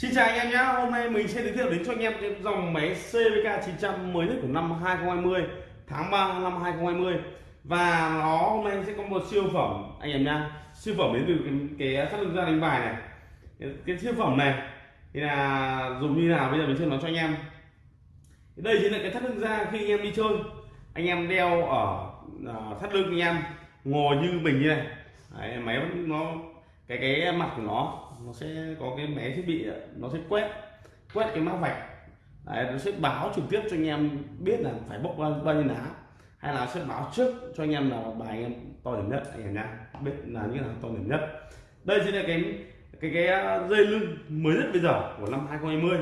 Xin chào anh em nhé, hôm nay mình sẽ giới thiệu đến cho anh em cái dòng máy CVK 900 mới nhất của năm 2020 tháng 3 năm 2020 và nó hôm nay sẽ có một siêu phẩm anh em nhá. Siêu phẩm đến từ cái, cái thắt lưng ra đánh bài này. Cái, cái siêu phẩm này thì là dùng như nào bây giờ mình sẽ nói cho anh em. Đây chính là cái thắt lưng da khi anh em đi chơi. Anh em đeo ở uh, thắt lưng anh em ngồi như mình như này. Đấy, máy nó cái cái mặt của nó nó sẽ có cái máy thiết bị nó sẽ quét quét cái mã vạch. Đấy, nó sẽ báo trực tiếp cho anh em biết là phải bốc bao, bao nhiêu lá hay là sẽ báo trước cho anh em là bài anh em to điểm nhất anh em nhá biết là như là to điểm nhất. Đây chính là cái cái cái uh, dây lưng mới nhất bây giờ của năm 2020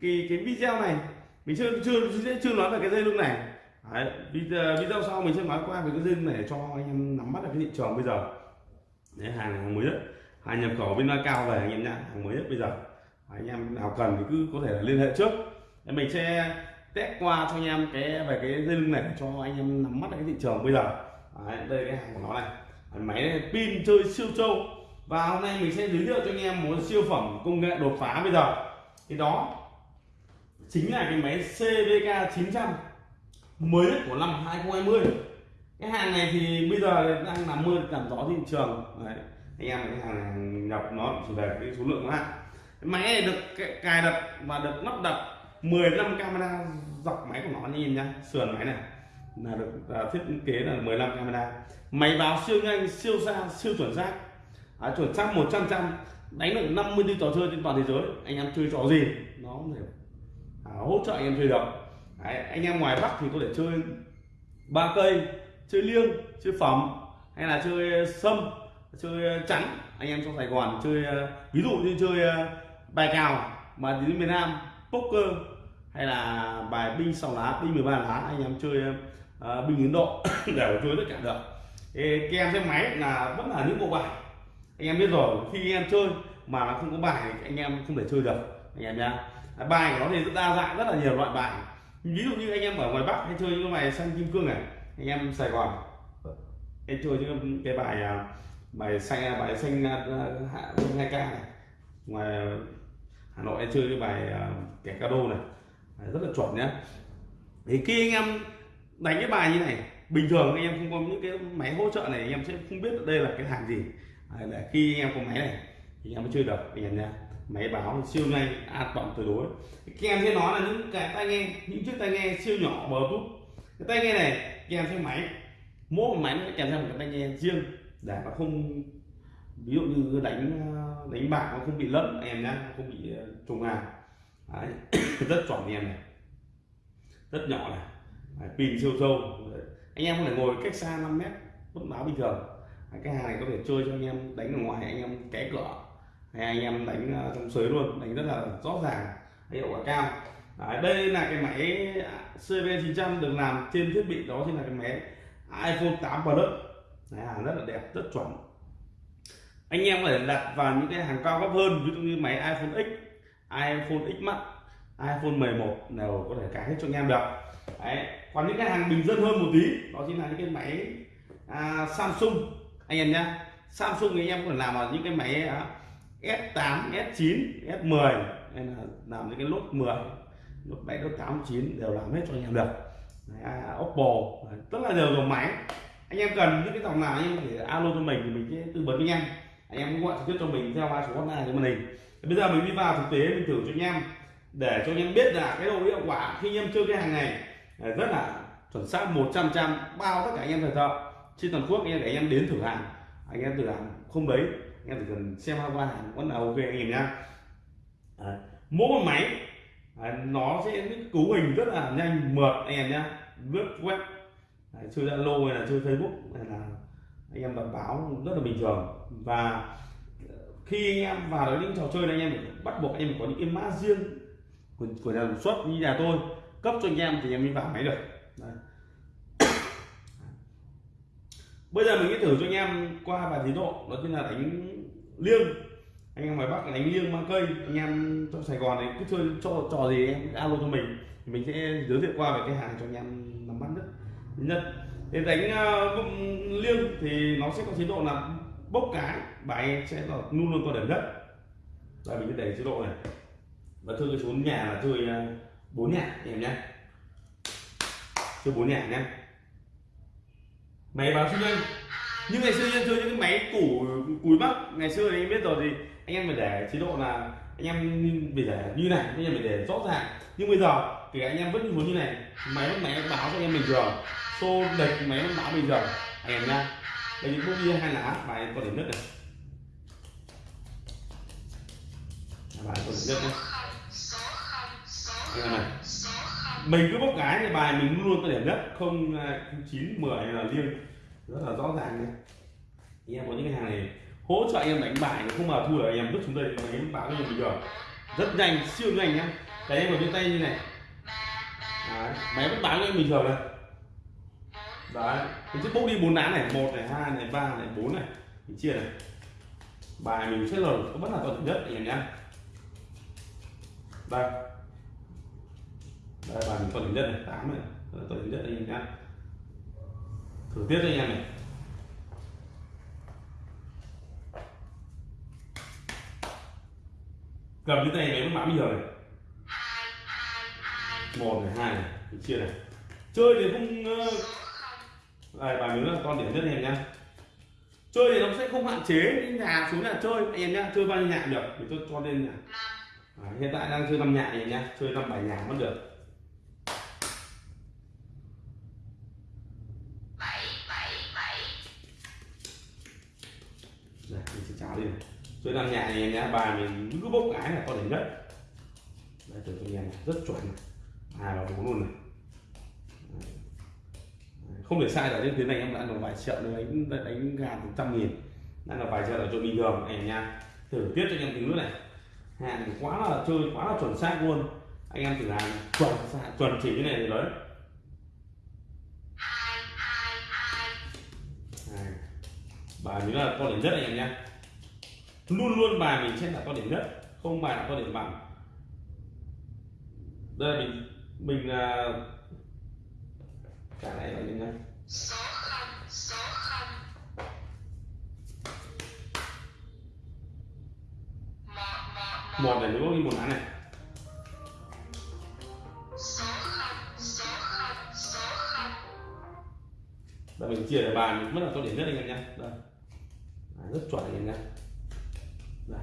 cái cái video này mình chưa chưa chưa, chưa nói về cái dây lưng này. Đấy, video, uh, video sau mình sẽ nói qua về cái dây lưng này để cho anh em nắm bắt được cái thị trường bây giờ. Đấy, hàng, hàng mới nhất hàng nhập khẩu bên cao về anh em nhá hàng mới nhất bây giờ. Anh em nào cần thì cứ có thể là liên hệ trước. Mình sẽ test qua cho anh em cái về cái dây lưng này cho anh em nắm mắt cái thị trường bây giờ. Đấy, đây cái hàng của nó này. Máy này pin chơi siêu trâu. Và hôm nay mình sẽ giới thiệu cho anh em một siêu phẩm công nghệ đột phá bây giờ. Thì đó chính là cái máy CVK 900 mới nhất của năm 2020 cái hàng này thì bây giờ đang nằm mưa làm gió thị trường. Đấy anh em cái hàng này nhập nó chỉ về cái số lượng hạn máy này được cài đặt và được lắp đặt 15 camera dọc máy của nó nhìn nhá sườn máy này. Là được là thiết kế là 15 camera. Máy báo siêu nhanh siêu xa siêu chuẩn xác. À, chuẩn xác 100 trăm đánh được 50 trò chơi trên toàn thế giới. Anh em chơi trò gì nó cũng thể à, hỗ trợ anh em chơi được. Đấy, anh em ngoài bắc thì có thể chơi ba cây chơi liêng chơi phẩm hay là chơi sâm chơi ờ, trắng anh em trong sài gòn chơi ờ, ví dụ như chơi ờ, bài cào mà đến miền nam poker hay là bài binh sáu lá binh 13 lá anh em chơi uh, binh ấn độ đều chơi tất cả được. Ê, em trên máy là vẫn là những bộ bài. Anh em biết rồi khi anh em chơi mà nó không có bài thì anh em không thể chơi được anh em nhá. À, bài của nó thì rất đa dạng rất là nhiều loại bài. Ví dụ như anh em ở ngoài bắc hay chơi những cái bài xanh kim cương này anh em sài gòn em chơi những cái bài bài xanh à, bài xanh à, à, hạ hai k này. Ngoài hà nội em chơi cái bài kẻ ca đô này. Rất là chuẩn nhá. Thì khi anh em đánh cái bài như này, bình thường anh em không có những cái máy hỗ trợ này, anh em sẽ không biết đây là cái hàng gì. Để khi anh em có máy này, thì anh em mới chơi được, anh em nha máy báo siêu nhanh, an toàn tuyệt đối. Kèm em sẽ nói là những cái tai nghe, những chiếc tai nghe siêu nhỏ, bluetooth. Cái tai nghe này kèm theo máy. Mỗi một máy nó kèm theo một cái tai nghe riêng. Dạ. để nó không ví dụ như đánh đánh bạc nó không bị lẫn em nhá không bị ờ, trùng hàng Đấy. rất chuẩn em này. Rất nhỏ này. Đấy, pin siêu sâu. Anh em có thể ngồi cách xa 5 mét vẫn báo bình thường. Đấy, cái hàng này có thể chơi cho anh em đánh ở ngoài anh em ké cửa. Hay anh em đánh ờ, trong sới luôn đánh rất là rõ ràng hiệu quả cao. Đấy, đây là cái máy CV900 được làm trên thiết bị đó chính là cái máy iPhone 8 Plus. Đấy, hàng rất là đẹp rất chuẩn. Anh em có thể đặt vào những cái hàng cao cấp hơn ví dụ như máy iPhone X iPhone X Max iPhone 11 đều có thể cài hết cho anh em được. Đấy. còn những cái hàng bình dân hơn một tí đó chính là những cái máy à, Samsung. Anh em nhá Samsung thì anh em có thể làm vào những cái máy à, S8 S9 S10 hay là làm những cái lốt 10 lốt 7 lốt 8 9 đều làm hết cho anh em được. Đấy, à, Oppo Đấy, rất là nhiều dòng máy anh em cần những cái dòng nào anh em thể alo cho mình thì mình sẽ tư vấn với anh em. Anh em gọi trực tiếp cho mình theo ba số hotline của màn hình. Bây giờ mình đi vào thực tế mình thử cho anh em. Để cho anh em biết là cái độ hiệu quả khi anh em chơi cái hàng này rất là chuẩn xác 100 trăm bao tất cả anh em thời thợ trên toàn quốc anh em để anh em đến thử hàng. Anh em thử hàng không đấy anh em chỉ cần xem qua hàng vẫn là ok anh em nhá. À, mỗi một máy à, nó sẽ cấu hình rất là nhanh mượt anh em nhá. Lướt web chơi zalo hay là chơi facebook hay là anh em đọc báo rất là bình thường. Và ờ, khi anh em vào đến những trò chơi này anh em bắt buộc anh em có những cái mã riêng của, của nhà sản xuất như nhà tôi cấp cho anh em thì anh em mới vào máy được. Đấy. bây giờ mình sẽ thử cho anh em qua vài tiến độ đó chính là đánh liêng. Anh em ngoài bắc đánh liêng mang cây. Anh em trong sài gòn thì cứ chơi cho trò gì em alo cho mình. Thì mình sẽ giới thiệu qua về cái hàng cho anh em nắm bắt nhất nhất để đánh uh, liêng thì nó sẽ có chế độ là bốc cái bài sẽ là luôn luôn có điểm đất. Đây mình sẽ để chế độ này. Và chơi cái số nhà là chơi ờ, bốn nhà anh em nhé. Chơi bốn nhà nhé. Máy báo sinh nhân. Như ngày xưa em chơi những cái máy củ cùi bắc ngày xưa thì anh biết rồi thì anh em phải để chế độ là anh em phải để như này anh em phải để rõ ràng. Nhưng bây giờ thì anh em vẫn muốn như này máy vẫn máy báo cho anh em bình thường xô lệch máy vẫn báo bình thường. Anh em nha đây những bút bia hai lá. Bài có điểm nhất này. Bài có điểm nhất này. Anh em này mình cứ bốc cái thì bài mình luôn có điểm nhất. À, không chín mười là liêng. Rất là rõ ràng này anh em có những cái hàng này hỗ trợ anh em đánh bài không mà thua anh em giúp chúng đây. Máy báo cho bình thường. Rất nhanh siêu nhanh nhá. Cái em ở trên tay như này. Đấy, máy vẫn báo cho em bình thường này đấy mình sẽ bốc đi bốn lá này một này hai này ba này bốn này. Mình chia này. Bài mình sẽ lời có vẫn là tuần nhất anh em nhé. Đây. Đây bài mình tuần nhất này tám này tuần nhất anh em nhé. Thử tiếp anh em này. Cầm cái tay này vẫn mã bây giờ này. Một này hai này mình chia này. Chơi thì không uh, đây bài mới là con điểm nhất em nhá. Chơi thì nó sẽ không hạn chế những nhà xuống nhà chơi. Anh em nhá chơi bao nhiêu nhà được. Thì tôi cho lên nhà à, hiện tại đang chơi năm nhà em nhá. Chơi năm bảy nhà vẫn được. Dạ, mình sẽ cháo đi chơi năm nhà này em nhá. Bài mình cứ bốc cái là con điểm nhất. Đây từ anh em này rất chuẩn này. Hai và bốn luôn này không để sai là trên tiếng này em đã được vài triệu nữa đánh đánh gà một trăm nghìn. Đang là vài triệu là chuyện bình thường anh em nha thử tiếp cho anh em tiếng nước này. Hàng quá là chơi, quá là chuẩn xác luôn. Anh em thử làm chuẩn chuẩn chỉ cái này thì đấy. Bài mình là con điểm nhất anh em nhé luôn luôn bài mình sẽ là con điểm nhất, không bài là con điểm bằng. Đây, mình mình là cả này là như này số không. Số không một này nếu có một án này. Số không số không số không. Đây mình chia để bàn mất là to điểm nhất anh em nhé đây. À, rất chuẩn anh em nhé đây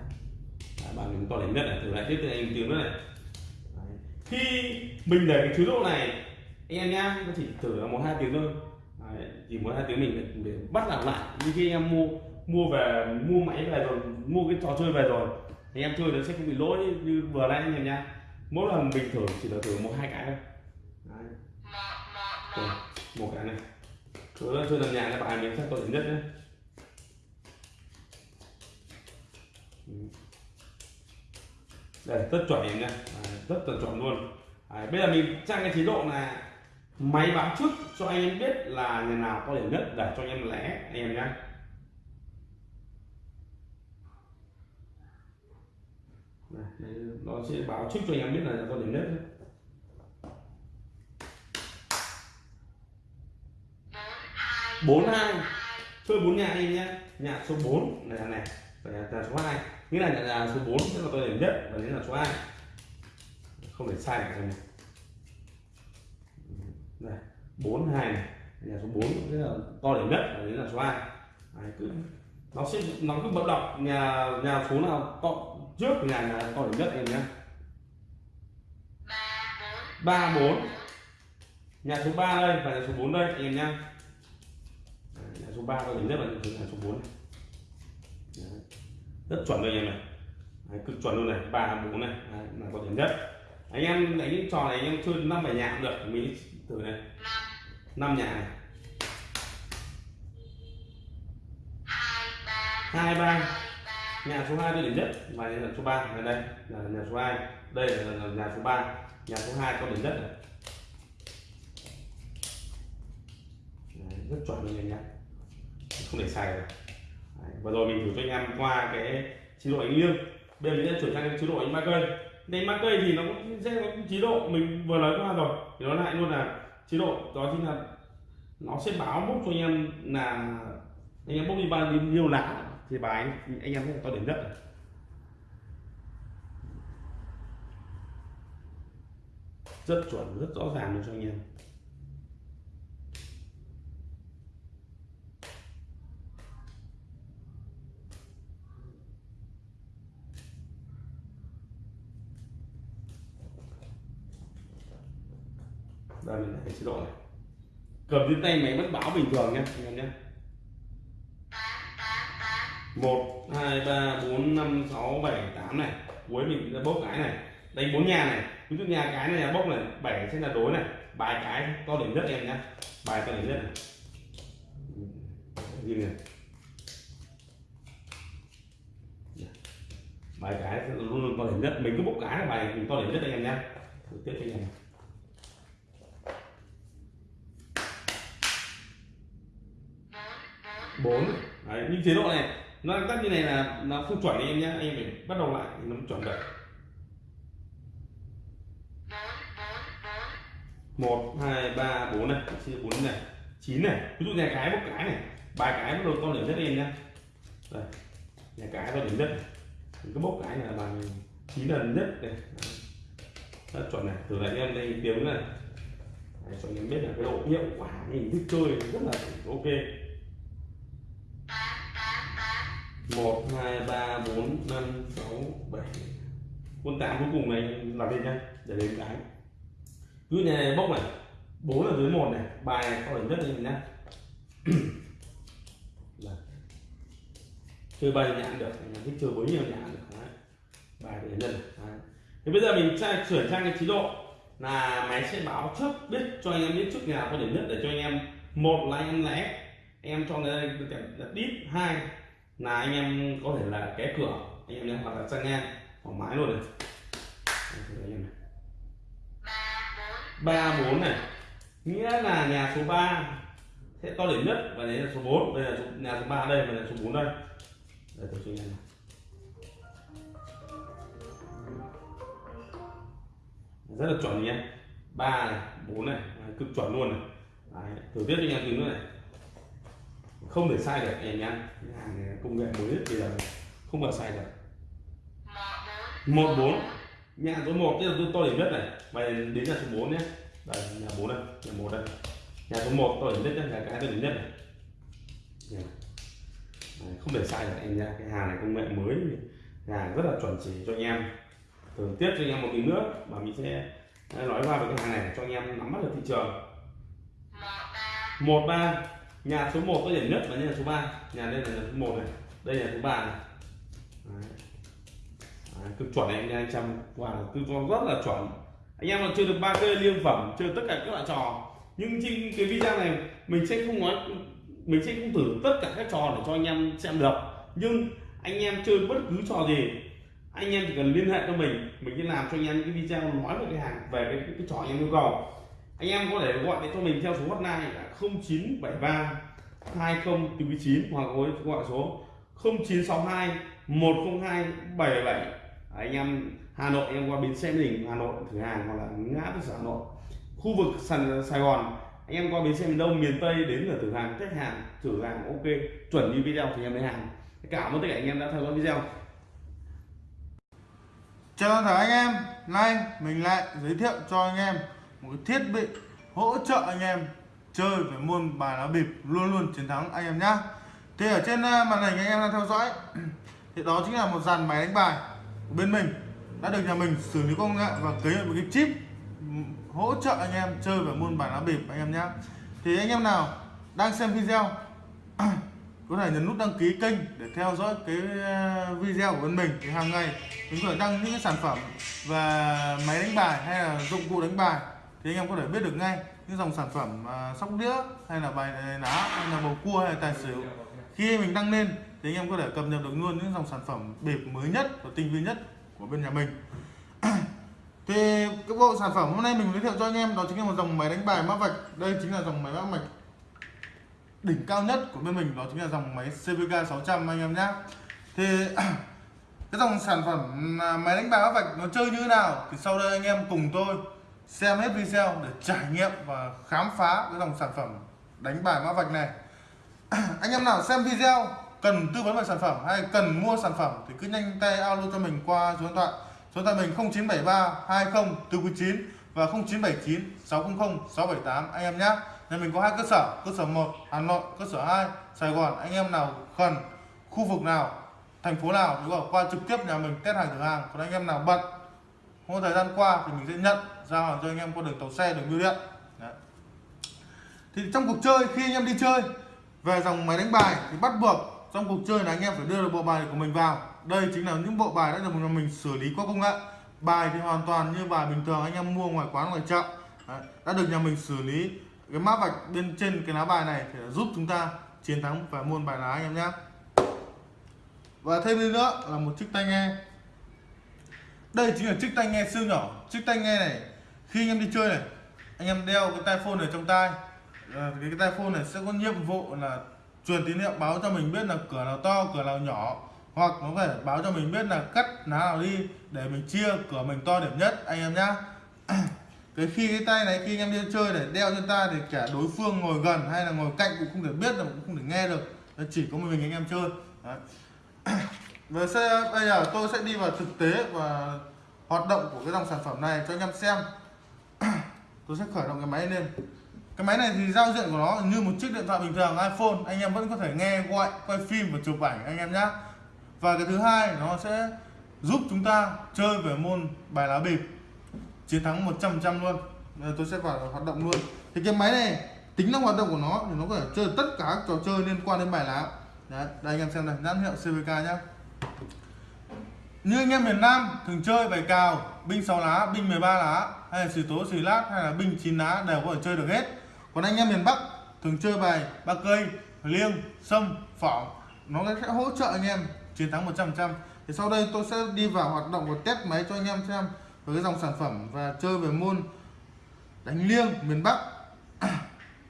à, bàn mình to điểm nhất này. Thử lại tiếp anh em tiếng nữa này. Đấy. khi mình để cái chế độ này anh em nhá nó chỉ thử là một hai tiếng thôi. Đấy, chỉ một hai tiếng mình để bắt làm lại. Như khi em mua mua về mua máy về rồi mua cái trò chơi về rồi thì em chơi nó sẽ không bị lỗi như vừa nãy anh em nhá. Mỗi lần bình thường chỉ là thử một hai cái thôi. Đấy. Rồi, một cái này. Rồi chơi làm nhà các bạn mình sẽ tốt nhất nhé đây rất chuẩn em nhá. Rất là chuẩn luôn. À, bây giờ mình trang cái chế độ là máy báo trước cho anh em biết là nhà nào có điểm nứt để cho anh em lẻ anh em nhé nó sẽ báo trước cho anh em biết là có điểm nứt bốn hai. Chơi bốn nhà anh em nhé nhà số 4 này này và nhà, nhà số 2 nghĩa là nhà, nhà số 4 sẽ là tôi điểm nhất và đến là số 2 không để sai được này này bốn hai này. Nhà số 4 rất là to điểm nhất và đấy là số 2 đấy, cứ nó sẽ nó cứ bật đọc nhà nhà số nào to trước nhà là to điểm nhất em nhé. Ba bốn. Nhà số 3 đây và nhà số 4 đây em nhé. Nhà số 3 to điểm nhất là nhà số 4 này. Đấy. rất chuẩn đây em này. Đấy, cực chuẩn luôn này ba bốn này. Đấy, là to điểm nhất anh em đánh những trò này anh em chơi năm nhạc cũng được. Mình thử này. Năm. Nhà này. Hai ba. Nhà số 2 tôi điểm nhất. Và nhà số 3 là đây là nhà số 2 đây là, nhà số 3 nhà số 2 có điểm nhất này. Đấy, rất chuẩn luôn anh em không để sai rồi. Đấy, và rồi mình thử cho anh em qua cái chế độ đánh liêng bây giờ mình sẽ chuyển sang chế độ đánh ba cây đánh ba cây thì nó cũng sẽ có chế độ mình vừa nói qua rồi thì nó lại luôn là chế độ đó chính là nó sẽ báo bốc cho anh em là anh em bốc đi bao nhiêu lá thì bài anh, anh em sẽ có điểm nhất rất chuẩn rất rõ ràng luôn cho anh em. Đây mình để chế độ này. Cầm trên tay máy vẫn báo bình thường nhé anh em nhé một, hai, ba, bốn, năm, sáu, bảy, tám này. Cuối mình ra bốc cái này. Đánh bốn nhà này. Ví dụ nhà cái này là bốc này, bảy sẽ là đối này. Bài cái to điểm nhất em nhé bài to điểm nhất này. Gì này. Bài cái luôn luôn to điểm nhất. Mình cứ bốc cái là bài mình to điểm nhất anh em nhé tiếp theo này. Bốn đấy những chế độ này nó đang tắt như này là nó không chuẩn em nhé anh em phải bắt đầu lại thì nó mới chuẩn được. Một hai ba bốn này chia bốn này chín này. Ví dụ nhà cái bốc cái này ba cái bắt đầu to điểm nhất em nhé đây nhà cái to điểm nhất này. cái bốc cái này là bằng chín lần nhất này. Rất chuẩn này. Thử lại em đây tiếng này. Đấy, cho em biết là cái độ hiệu quả hình thức chơi rất là ok. Một, hai, ba, bốn, năm, sáu, bảy. Quân tám cuối cùng này làm lên nhá, để đến cái. Cứ nhà này, bốc này, bốn là dưới một này, bài này có điểm nhất lên nhá. Chơi bài nhãn được thích chơi bấy nhiều nhãn được, Đấy. bài để nhân thì bây giờ mình sẽ chuyển sang cái chế độ là máy sẽ báo trước, biết cho anh em biết trước nhà có điểm nhất để cho anh em. Một là anh em lẻ em cho người ta đít hai là anh em có thể là ké cửa anh em nhé hoặc là sang ngang thoải mái luôn này. Ba bốn. Này. Nghĩa là nhà số 3 sẽ to điểm nhất và đấy là số 4 đây là số, nhà số 3 đây và là số 4 đây. Đây tôi cho anh em rất là chuẩn nhé ba này bốn này. Cực chuẩn luôn này. Đấy, thử tiếp cho anh em tiếng nữa này không thể sai được em nhá hàng công nghệ mới nhất bây giờ. Không bao sai được. Một bốn. Nhà số 1 tức là tôi to điểm nhất này. Và đến nhà số 4 nhé. Đây nhà 4 đây nhà 1 đây. Nhà số 1 to điểm nhất nhé nhà cái to điểm nhất này. Đấy, không thể sai được em nha cái hàng này công nghệ mới. Hàng rất là chuẩn chỉ cho anh em. Thường tiếp cho anh em một tí nữa và mình sẽ nói qua về cái hàng này cho anh em nắm bắt được thị trường. Một ba nhà số 1 có điểm nhất và nhà số 3 nhà đây là nhà số 1 này. Đây là số 3 này. Đấy. Đấy, cực chuẩn này anh anh chăm qua wow, cực rất là chuẩn. Anh em còn chưa được ba cây liên phẩm chưa tất cả các loại trò. Nhưng trên cái video này mình sẽ không nói mình sẽ không thử tất cả các trò để cho anh em xem được. Nhưng anh em chơi bất cứ trò gì anh em chỉ cần liên hệ cho mình. Mình sẽ làm cho anh em cái video nói về cái hàng về cái, cái, cái trò anh em yêu cầu anh em có thể gọi điện cho mình theo số hotline là 0973 20 9 hoặc gọi số 0962 102 77 anh em Hà Nội em qua bến xe Đình, Hà Nội, thử hàng hoặc là ngã tư sở Hà Nội. Khu vực sàn Sài Gòn, anh em qua bến xe miền Đông, miền Tây đến là thử hàng khách hàng, thử hàng, ok, chuẩn như video thì em lấy hàng. Cảm ơn tất cả anh em đã theo dõi video. Chào tất cả anh em nay mình lại giới thiệu cho anh em một cái thiết bị hỗ trợ anh em chơi về môn bài lá bịp luôn luôn chiến thắng anh em nhá. Thì ở trên à, màn hình anh em đang theo dõi, thì đó chính là một dàn máy đánh bài của bên mình, đã được nhà mình xử lý công nghệ và cấy một cái chip ừ, hỗ trợ anh em chơi về môn bài lá bịp anh em nhá. Thì anh em nào đang xem video, có thể nhấn nút đăng ký kênh để theo dõi cái à, video của bên mình. Thì hàng ngày mình có thể đăng những cái sản phẩm về máy đánh bài hay là dụng cụ đánh bài thì anh em có thể biết được ngay những dòng sản phẩm uh, sóc đĩa hay là bài lá hay là bầu cua hay là tài xỉu. Khi mình đăng lên thì anh em có thể cập nhật được luôn những dòng sản phẩm bịp mới nhất và tinh vi nhất của bên nhà mình. Thì cái bộ sản phẩm hôm nay mình giới thiệu cho anh em đó chính là một dòng máy đánh bài mã vạch. Đây chính là dòng máy mã vạch đỉnh cao nhất của bên mình đó chính là dòng máy CVK 600 anh em nhé thì cái dòng sản phẩm à, máy đánh bài mã vạch nó chơi như thế nào thì sau đây anh em cùng tôi xem hết video để trải nghiệm và khám phá cái dòng sản phẩm đánh bài mã vạch này. Anh em nào xem video cần tư vấn về sản phẩm hay cần mua sản phẩm thì cứ nhanh tay alo cho mình qua số điện thoại. Số điện thoại mình 0973 20 499 và 0979 600 678 anh em nhé. Nhà mình có hai cơ sở cơ sở 1 Hà Nội, cơ sở 2 Sài Gòn. Anh em nào cần khu vực nào, thành phố nào thì qua trực tiếp nhà mình test hàng thử hàng. Còn anh em nào bận, không có thời gian qua thì mình sẽ nhận giao hàng cho anh em qua đường tàu xe, đường bưu điện. Đấy. thì trong cuộc chơi, khi anh em đi chơi, về dòng máy đánh bài thì bắt buộc trong cuộc chơi là anh em phải đưa được bộ bài của mình vào. Đây chính là những bộ bài đã được mình xử lý qua công nghệ. Bài thì hoàn toàn như bài bình thường, anh em mua ngoài quán, ngoài chợ. Đấy. đã được nhà mình xử lý cái mã vạch bên trên cái lá bài này để giúp chúng ta chiến thắng và môn bài lá anh em nhé. Và thêm nữa là một chiếc tai nghe. Đây chính là chiếc tai nghe siêu nhỏ. Chiếc tai nghe này khi anh em đi chơi này anh em đeo cái tai phone này trong tai. Ờ, à, cái, cái tai phone này sẽ có nhiệm vụ là truyền tín hiệu báo cho mình biết là cửa nào to cửa nào nhỏ. Hoặc nó phải báo cho mình biết là cắt lá nào đi để mình chia cửa mình to điểm nhất anh em nhá. Cái khi cái tay này khi anh em đi chơi để đeo trên tay thì cả đối phương ngồi gần hay là ngồi cạnh cũng không thể biết được cũng không thể nghe được. Chỉ có mình anh em chơi. Đấy. Và sẽ, bây giờ tôi sẽ đi vào thực tế và hoạt động của cái dòng sản phẩm này cho anh em xem tôi sẽ khởi động cái máy lên. Cái máy này thì giao diện của nó như một chiếc điện thoại bình thường iPhone. Anh em vẫn có thể nghe gọi quay phim và chụp ảnh anh em nhé và cái thứ hai nó sẽ giúp chúng ta chơi về môn bài lá bịp. Chiến thắng 100% luôn. Bây tôi sẽ vào hoạt động luôn. Thì cái máy này tính năng hoạt động của nó thì nó có thể chơi tất cả các trò chơi liên quan đến bài lá. Đấy, đây anh em xem này nhãn hiệu CVK nhá. Như anh em miền Nam thường chơi bài cào binh 6 lá, binh 13 lá, hay là xì tố xì lát, hay là binh 9 lá đều có thể chơi được hết. Còn anh em miền Bắc thường chơi bài ba cây, liêng, sâm, phỏng. Nó sẽ hỗ trợ anh em chiến thắng 100% thì sau đây tôi sẽ đi vào hoạt động và test máy cho anh em xem với cái dòng sản phẩm và chơi về môn đánh liêng miền Bắc.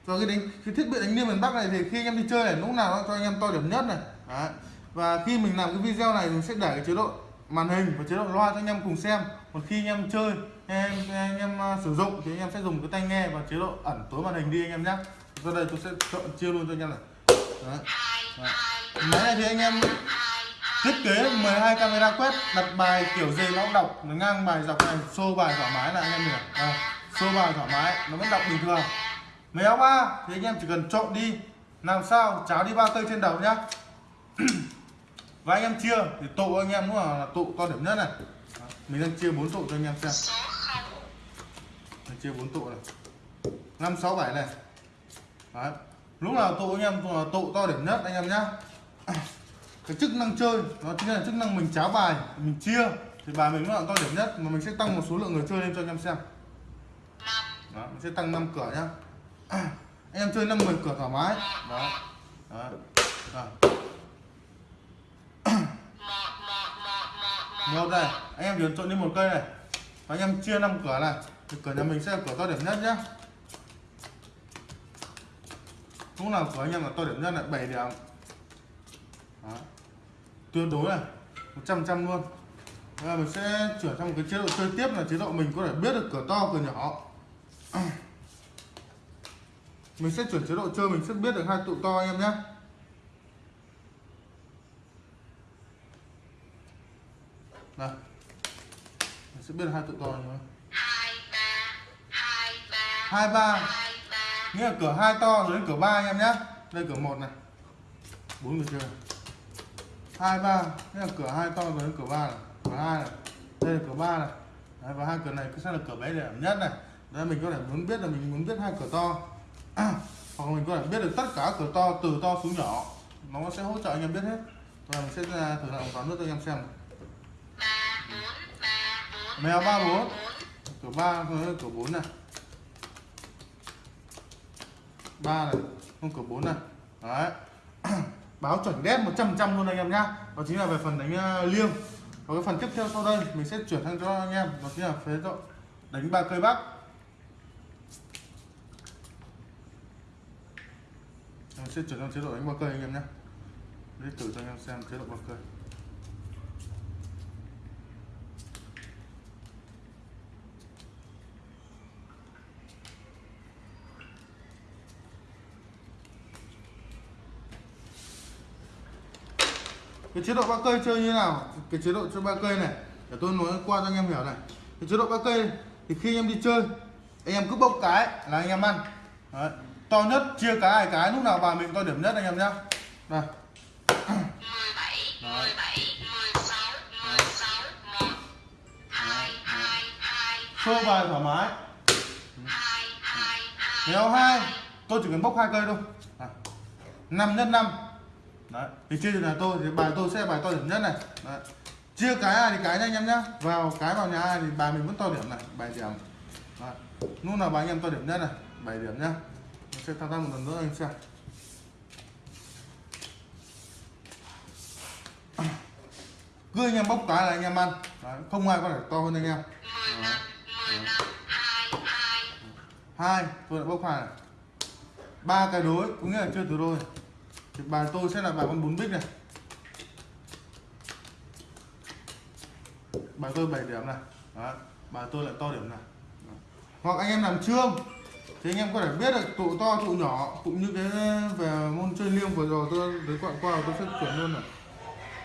Cho cái đánh, cái thiết bị đánh liêng miền Bắc này thì khi anh em đi chơi này, lúc nào nó cho anh em to điểm nhất này. Đấy. và khi mình làm cái video này mình sẽ để cái chế độ màn hình và chế độ loa cho anh em cùng xem còn khi anh em chơi anh em, anh em à, sử dụng thì anh em sẽ dùng cái tai nghe và chế độ ẩn tối màn hình đi anh em nhé sau đây tôi sẽ chọn chia luôn cho anh em này. Đấy. Đấy. máy này thì anh em thiết kế 12 camera quét đặt bài kiểu gì nó cũng đọc nó ngang bài dọc này xô bài thoải mái là anh em hiểu. Ờ, à, xô bài thoải mái nó vẫn đọc bình thường. Mấy áo ba thì anh em chỉ cần trộn đi. Làm sao? Cháo đi ba cây trên đầu nhá. Và anh em chia thì tụ anh em cũng là tụ to điểm nhất này mình đang chia bốn tụ cho anh em xem. Mình chia bốn tụ này. Năm sáu bảy này. Đấy. lúc nào tụ anh em là tụ to điểm nhất anh em nhá. Cái chức năng chơi nó chính là chức năng mình cháo bài mình chia. Thì bài mình lúc nào to điểm nhất mà mình sẽ tăng một số lượng người chơi lên cho anh em xem. Đó, mình sẽ tăng 5 cửa nhá. Anh em chơi 5 10 cửa thoải mái. Đó, đó. đó. Một này anh em chỉ trộn đi một cây này. Và anh em chia năm cửa này. Thì cửa nhà mình sẽ là cửa to điểm nhất nhá. Lúc nào cửa anh em là to điểm nhất lại 7 điểm. Đó. tuyệt đối này 100 trăm luôn. Bây giờ mình sẽ chuyển sang một cái chế độ chơi tiếp là chế độ mình có thể biết được cửa to, cửa nhỏ. Mình sẽ chuyển chế độ chơi, mình sẽ biết được hai tụ to anh em nhé đây mình sẽ biết hai tụ to anh em hai ba nghĩa là cửa hai to rồi đến cửa ba anh em nhé đây cửa một này. Bốn người chơi hai ba. Nghĩa là cửa hai to rồi đến cửa ba này. Cửa hai này. Đây là cửa ba này. Đấy, và hai cửa này sẽ là cửa bé điểm nhất này. Đây mình có thể muốn biết là mình muốn biết hai cửa to. Hoặc mình có thể biết được tất cả cửa to từ to xuống nhỏ. Nó sẽ hỗ trợ anh em biết hết. Và mình sẽ thử lại một toán nữa cho anh em xem mèo ba bốn cửa ba cửa bốn này. Ba này, không cửa bốn này. Đấy. Báo chuẩn đét 100 trăm luôn anh em nhá. Đó chính là về phần đánh ờ, liêng. Và cái phần tiếp theo sau đây, mình sẽ chuyển sang cho anh em. Đó chính là phế độ. Đánh ba cây bắc. Mình sẽ chuyển sang chế độ đánh ba cây anh em nhé để thử cho anh em xem chế độ ba cây. Cái chế độ ba cây chơi như nào? Cái chế độ chơi ba cây này. Để tôi nói qua cho anh em hiểu này. Cái chế độ ba cây thì khi anh em đi chơi anh em cứ bốc cái là anh em ăn. Đấy. to nhất chia cái hai cái lúc nào bà mình to điểm nhất anh em nhá. Đây. 17, 17, 16, 16, 1, 2, 2, 2, xô bài thoải mái. Nếu hai. Tôi chỉ cần bốc hai cây thôi. À. năm nhất năm đấy, thì chia từ nhà tôi, thì bài tôi sẽ bài to điểm nhất này. Đấy. chia cái ai thì cái nha anh em nhá. Vào cái vào nhà ai thì bài mình vẫn to điểm này, bài điểm. Đấy. lúc nào bài anh em to điểm nhất này bảy điểm nhá. Mình sẽ thao tác một lần nữa anh xem. Cứ anh em bốc cái là anh em ăn. Đấy. không ai có thể to hơn anh em. Hai, tôi đã bốc hai này. Ba cái đối cũng nghĩa là chưa từ đôi thì bài tôi sẽ là bài con bốn bích này bài tôi 7 điểm này Đó. bài tôi lại to điểm này Đó. hoặc anh em làm trương thì anh em có thể biết được tụ to tụ nhỏ cũng như cái về môn chơi liêng vừa rồi tôi đến quặng qua tôi sẽ chuyển luôn này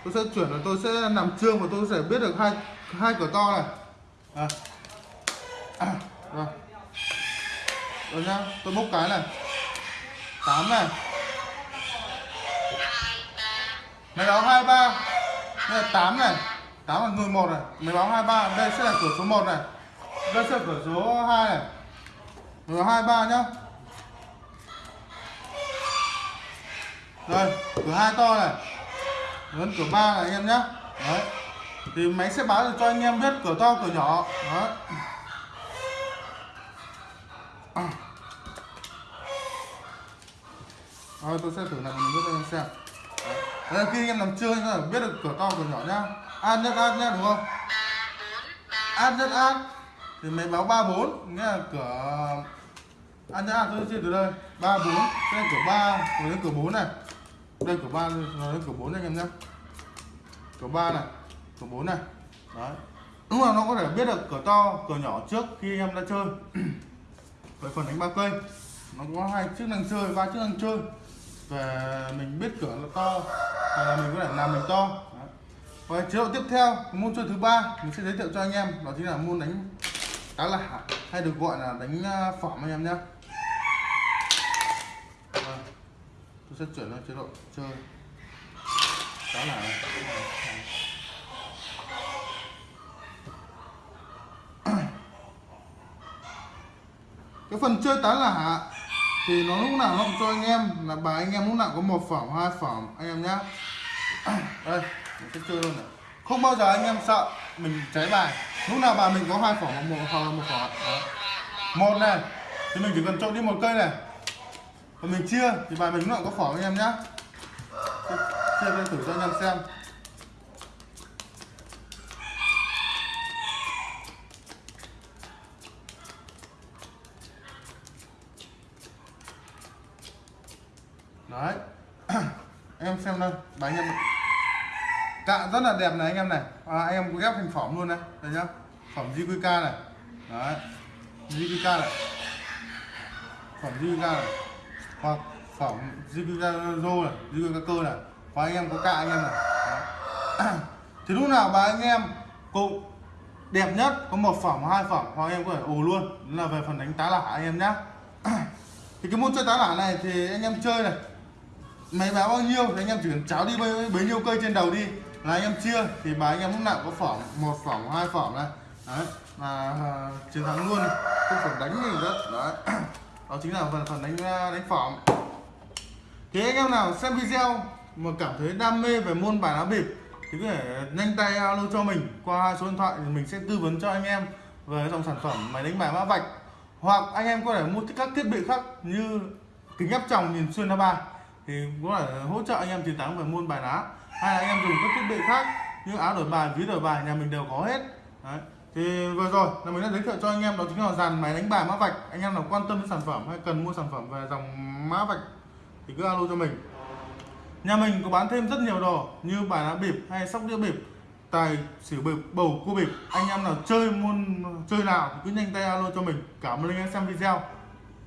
tôi sẽ chuyển là tôi sẽ làm trương và tôi sẽ biết được hai hai cửa to này à. À. Rồi. Rồi nhá, tôi bốc cái này 8 này Máy báo 23 Đây là 8 này. 8 là người 1 này. Máy báo 23 Đây sẽ là cửa số 1 này. Đây sẽ là cửa số 2 này. Rồi 23 nhá. Rồi cửa 2 to này. Lớn cửa 3 này anh em nhá. Đấy. Thì máy sẽ báo được cho anh em biết cửa to, cửa nhỏ. Đấy. Rồi tôi sẽ thử lại một chút cho anh em xem. Đấy. Là khi anh em làm chơi anh em biết được cửa to cửa nhỏ nhá. Ad nhất ad nhá đúng không? 3, 4, Ad nhất ad Thì máy báo 34 Nghĩa là cửa Ad nhất ad tôi chia từ đây. 34 Sẽ cửa 3 Rồi đến cửa 4 này. Đây cửa 3 rồi đến cửa 4 anh em nhá. Cửa 3 này Cửa 4 này. Đấy. Đúng là nó có thể biết được cửa to, cửa nhỏ trước khi anh em đã chơi. Về phần đánh ba cây. Nó có hai chức năng chơi, ba chức năng chơi. Về mình biết cửa nó to Hay là mình có thể làm mình to Đấy. Và chế độ tiếp theo, môn chơi thứ ba mình sẽ giới thiệu cho anh em đó chính là môn đánh cá lạ hay được gọi là đánh à, phỏng anh em nhé. Vâng. Tôi sẽ chuyển sang chế độ chơi cá lạ này. cái phần chơi tá là thì nó lúc nào nó cũng cho anh em, là bài anh em lúc nào có một phỏng hai phỏng anh em nhá. Đây, mình sẽ chơi luôn này. Không bao giờ anh em sợ mình cháy bài. Lúc nào bài mình có hai phỏng hoặc một hoặc là một phỏng Đó. một này, thì mình chỉ cần trộn đi một cây này. Và mình chia, thì bài mình lúc nào có phỏng anh em nhá. Chia lên thử cho anh em xem. Đấy. Em xem đây bài anh em cạ rất là đẹp này anh em này. À, anh em ghép thành phẩm luôn này. Đây nhá phẩm JQK này. Đấy. JQK này. Phẩm JQK này. Hoặc phẩm JQK rô này JQK cơ này. Và anh em có cạ anh em này. Đấy. thì lúc nào bà anh em cũng đẹp nhất có một phẩm hai phẩm, hoặc em có thể ồ luôn. Đó là về phần đánh tá lả anh em nhá. Thì cái môn chơi tá lả này thì anh em chơi này máy báo bao nhiêu? Thì anh em chỉ cần cháo đi bấy, bấy nhiêu cây trên đầu đi. Là anh em chia thì bài anh em lúc nào có phỏng một phỏng hai phỏng này. Đấy là à, chiến thắng luôn. Không phải đánh gì rất đấy. Đó chính là phần phần đánh à, đánh phỏng. Thì anh em nào xem video mà cảm thấy đam mê về môn bài lá bịp thì có thể nhanh tay alo cho mình qua hai số điện thoại thì mình sẽ tư vấn cho anh em về dòng sản phẩm máy đánh bài mã vạch. Hoặc anh em có thể mua các thiết bị khác như kính áp tròng nhìn xuyên ra ba thì có thể hỗ trợ anh em chiến thắng về môn bài lá hay là anh em dùng các thiết bị khác như áo đổi bài, ví đổi bài, nhà mình đều có hết. Đấy. thì vừa rồi là mình đã giới thiệu cho anh em, đó chính là dàn máy đánh bài mã vạch. Anh em nào quan tâm đến sản phẩm hay cần mua sản phẩm về dòng mã vạch thì cứ alo cho mình. Nhà mình có bán thêm rất nhiều đồ như bài lá bịp hay sóc đĩa bịp, tài xỉu bịp, bầu cua bịp. Anh em nào chơi môn, chơi nào thì cứ nhanh tay alo cho mình. Cảm ơn anh em xem video.